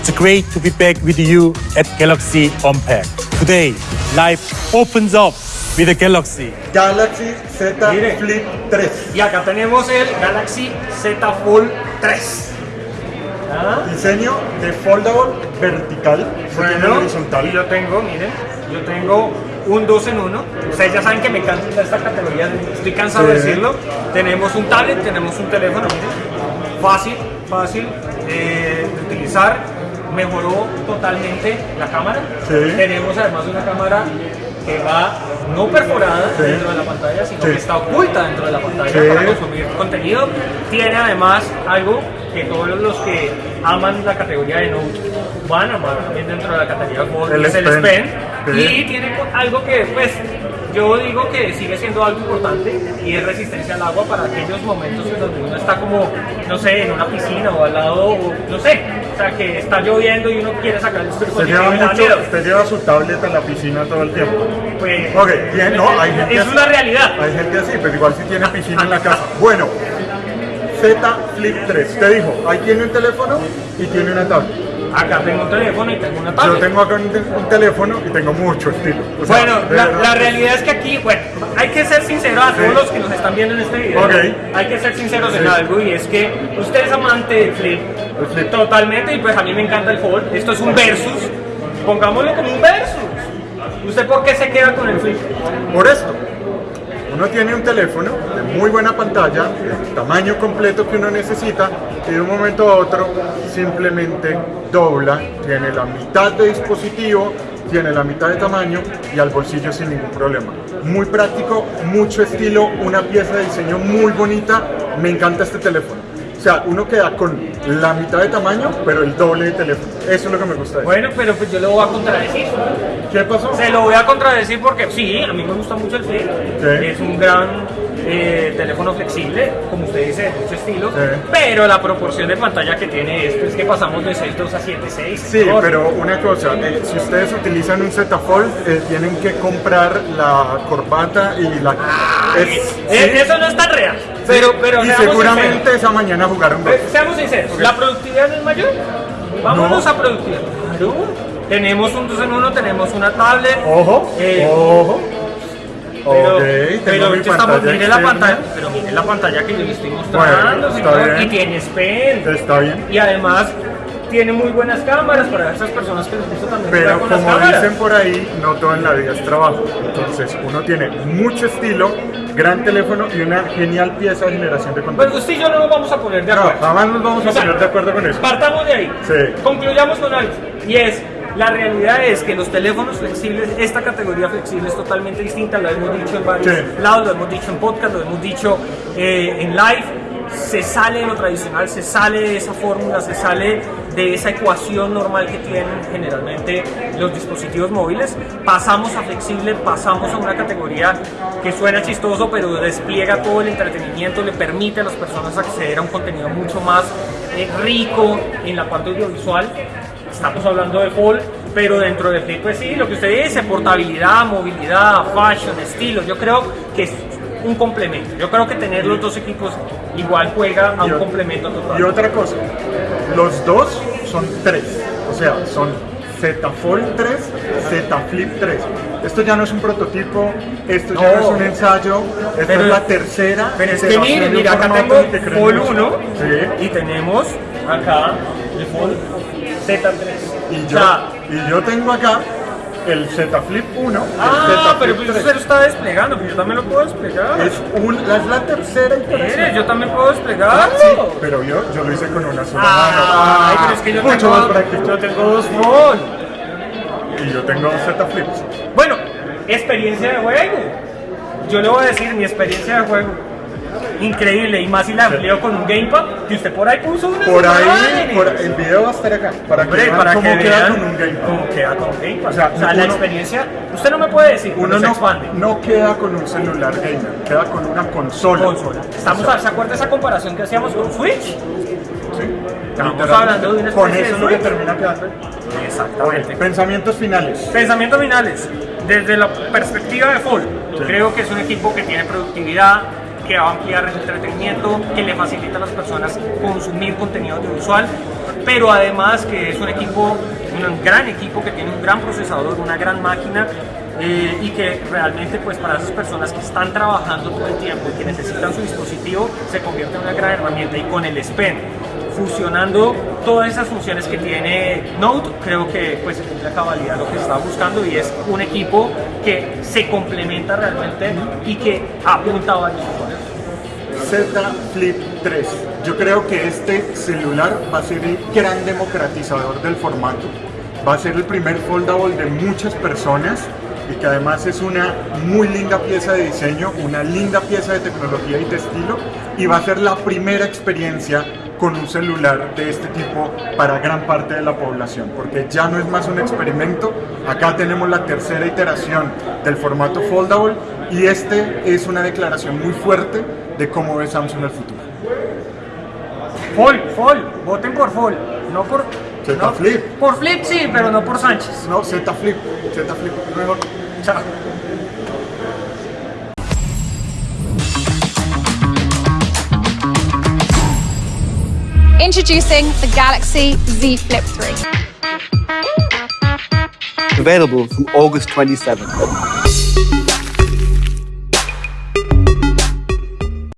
great to be back with you at Galaxy Unpacked. Today, life opens up with the Galaxy. Galaxy Z Mire. Flip 3. Y acá tenemos el Galaxy Z Fold 3. ¿Ah? Diseño de foldable vertical, Bueno, horizontal. y yo tengo, miren, yo tengo un 2 en 1. Ustedes ya saben que me encanta esta categoría, estoy cansado de decirlo. Tenemos un tablet, tenemos un teléfono, miren. Fácil, fácil eh, de utilizar. Mejoró totalmente la cámara. Sí. Tenemos además una cámara que va no perforada Sí. dentro de la pantalla, sino Sí. que está oculta dentro de la pantalla Sí. para consumir contenido. Tiene además algo que todos los que aman la categoría de Note van a amar también dentro de la categoría Fold, El es el Pen. Pen. Y tiene algo que, pues, yo digo que sigue siendo algo importante y es resistencia al agua para aquellos momentos en donde uno está como, no sé, en una piscina o al lado, o, no sé, o sea, que está lloviendo y uno quiere sacar el Usted dispositivo lleva, mucho, usted lleva su tablet a la piscina todo el tiempo. Pues, Ok, bien, no, hay gente es así. una realidad. Hay gente así, pero igual si tiene piscina en la casa. Bueno, Z Flip 3. Te dijo, ahí tiene un teléfono y tiene una tablet. Acá tengo un teléfono y tengo una Yo tablet. tengo acá un, un teléfono y tengo mucho estilo. O sea, Bueno, la, la realidad es que aquí, bueno, hay que ser sinceros a todos Sí. los que nos están viendo en este video. Ok. Hay que ser sinceros en Sí. algo y es que usted es amante del flip, flip. totalmente y pues a mí me encanta el fold. Esto es un versus, pongámoslo como un versus. ¿Usted por qué se queda con el flip? Por esto, uno tiene un teléfono de muy buena pantalla, el tamaño completo que uno necesita, y de un momento a otro simplemente dobla, tiene la mitad de dispositivo, tiene la mitad de tamaño y al bolsillo sin ningún problema. Muy práctico, mucho estilo, una pieza de diseño muy bonita, me encanta este teléfono. O sea, uno queda con la mitad de tamaño, pero el doble de teléfono. Eso es lo que me gusta. Bueno, pero pues yo lo voy a contradecir. ¿Qué pasó? Se lo voy a contradecir porque sí, a mí me gusta mucho el flip. Es un gran eh, teléfono flexible, como usted dice, de mucho estilo. Pero la proporción de pantalla que tiene esto es que pasamos de 6.2 a 7.6. Sí, pero una cosa, eh, si ustedes utilizan un Z Fold, eh, tienen que comprar la corbata y la... es- sí, Eso no es tan real. Pero, pero y seguramente sinceros. esa mañana jugaron Seamos sinceros, ¿la productividad es mayor? Vámonos No. a productividad. Claro. Tenemos un 2 en 1, tenemos una tablet. Ojo, Eh, ojo. Pero, ok, tengo pero mi estamos, mire la pantalla, pero mire la pantalla que yo le estoy mostrando, Bueno, está bien. y tiene pen. Está bien. Y además tiene muy buenas cámaras para esas personas que les gusta también Pero con como dicen por ahí, no todo en la vida es trabajo. Entonces, uno tiene mucho estilo, gran teléfono y una genial pieza de generación de Pues contenido. usted y yo no nos vamos a poner de No, acuerdo. jamás nos vamos a O sea, poner de acuerdo con eso. Partamos de ahí. Sí. Concluyamos con algo. Y es, la realidad es que los teléfonos flexibles, esta categoría flexible es totalmente distinta, lo hemos dicho en varios Sí. lados, lo hemos dicho en podcast, lo hemos dicho eh, en live. Se sale de lo tradicional, se sale de esa fórmula, se sale de esa ecuación normal que tienen generalmente los dispositivos móviles. Pasamos a flexible, pasamos a una categoría que suena chistoso, pero despliega todo el entretenimiento, le permite a las personas acceder a un contenido mucho más eh, rico en la parte audiovisual. Estamos hablando de Fold, pero dentro de Flip, pues sí, lo que usted dice, portabilidad, movilidad, fashion, estilo, yo creo que es un complemento. Yo creo que tener los dos equipos igual juega a un complemento total. Y otra cosa, los dos son tres, o sea, son Z Fold 3, Z Flip 3. Esto ya no es un prototipo, esto ya no es un ensayo, esta Pero- es la tercera. Pero es que mire, mira, acá tengo Fold mucho. 1 Sí. y tenemos acá el Fold Z3. Y yo, y yo tengo acá el Z Flip 1, el ah, pero pues 3. usted lo está desplegando, pues yo también lo puedo desplegar. Es, un, es la tercera iteración. Yo también puedo desplegarlo. Sí, pero yo, yo lo hice con una sola Ah, Ay, mano. pero es que yo Mucho tengo, más práctico. yo tengo dos Fold. Y yo tengo Z Flips. Bueno, experiencia de juego. Yo le voy a decir mi experiencia de juego. Increíble, y más si la empleo con un gamepad que usted por ahí puso unas Por ahí, por, el video va a estar acá. Para que Hombre, vean para cómo que queda vean con un gamepad. cómo queda con un gamepad. O sea, la uno- experiencia, usted no me puede decir, Uno no, expande. no queda con un celular gamer, queda con una consola. Consola. Estamos, a- ¿Se acuerda esa comparación que hacíamos con Switch? Sí. Estamos hablando de una Con eso es lo que termina quedando. Exactamente. Pensamientos finales. Pensamientos finales. Desde la perspectiva de Fall, Sí. creo que es un equipo que tiene productividad, que va a ampliar el entretenimiento, que le facilita a las personas consumir contenido audiovisual, pero además que es un equipo, un gran equipo que tiene un gran procesador, una gran máquina eh, y que realmente pues para esas personas que están trabajando todo el tiempo y que necesitan su dispositivo se convierte en una gran herramienta y con el S Pen fusionando todas esas funciones que tiene Note, creo que pues se cumple a cabalidad lo que estaba buscando y es un equipo que se complementa realmente y que apunta a varios. Z Flip 3. Yo creo que este celular va a ser el gran democratizador del formato. Va a ser el primer foldable de muchas personas y que además es una muy linda pieza de diseño, una linda pieza de tecnología y de estilo y va a ser la primera experiencia con un celular de este tipo para gran parte de la población, porque ya no es más un experimento, acá tenemos la tercera iteración del formato foldable y este es una declaración muy fuerte de cómo ve Samsung el futuro. Fold, Fold, voten por Fold, no por... Z no, Flip. Por Flip sí, pero no por Sánchez. No, Z Flip, Z Flip, mejor. Chao. Introducing the Galaxy Z Flip 3. Available from August 27th.